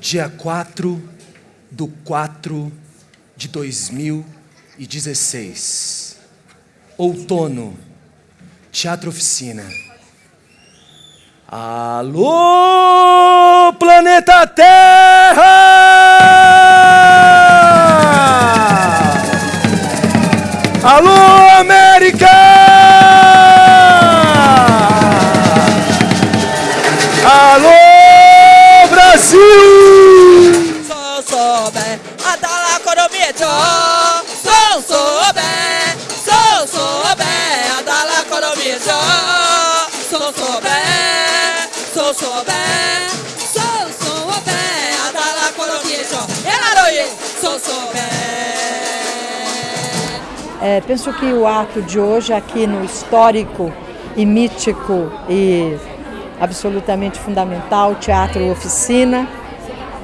dia 4 do 4 de 2016. Outono, Teatro Oficina. Alô, planeta Terra! Alô, América! Alô, Brasil! Economia So sobe, so sobe, adala economia So sobe, so sobe, so sobe, adala economia Elaroye, so sobe. É, penso que o ato de hoje aqui no histórico e mítico e absolutamente fundamental, Teatro Oficina,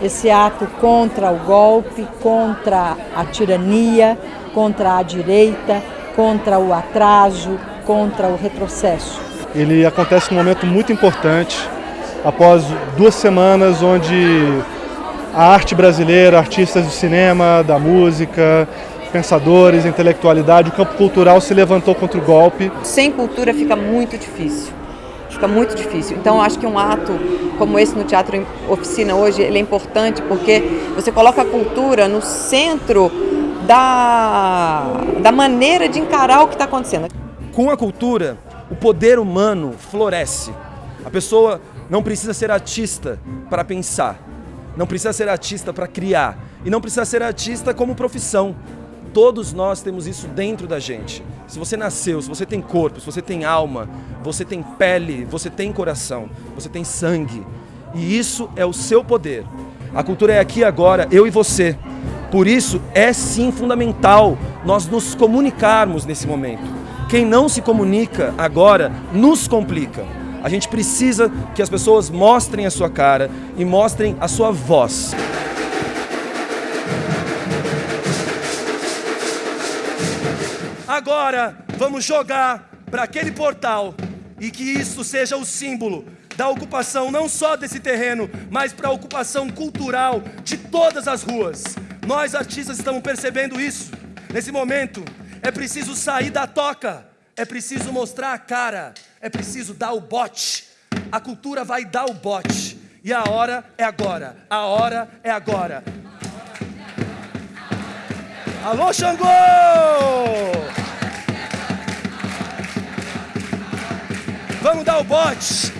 esse ato contra o golpe, contra a tirania, contra a direita, contra o atraso, contra o retrocesso. Ele acontece num momento muito importante, após duas semanas onde a arte brasileira, artistas do cinema, da música, pensadores, intelectualidade, o campo cultural se levantou contra o golpe. Sem cultura fica muito difícil. Fica muito difícil. Então, acho que um ato como esse no Teatro Oficina hoje, ele é importante porque você coloca a cultura no centro da, da maneira de encarar o que está acontecendo. Com a cultura, o poder humano floresce. A pessoa não precisa ser artista para pensar, não precisa ser artista para criar e não precisa ser artista como profissão. Todos nós temos isso dentro da gente. Se você nasceu, se você tem corpo, se você tem alma, você tem pele, você tem coração, você tem sangue. E isso é o seu poder. A cultura é aqui agora, eu e você. Por isso é sim fundamental nós nos comunicarmos nesse momento. Quem não se comunica agora nos complica. A gente precisa que as pessoas mostrem a sua cara e mostrem a sua voz. Agora vamos jogar para aquele portal e que isso seja o símbolo da ocupação não só desse terreno, mas para a ocupação cultural de todas as ruas. Nós artistas estamos percebendo isso. Nesse momento é preciso sair da toca, é preciso mostrar a cara, é preciso dar o bote. A cultura vai dar o bote. E a hora é agora, a hora é agora. Alô, Xangô! Vamos dar o bote.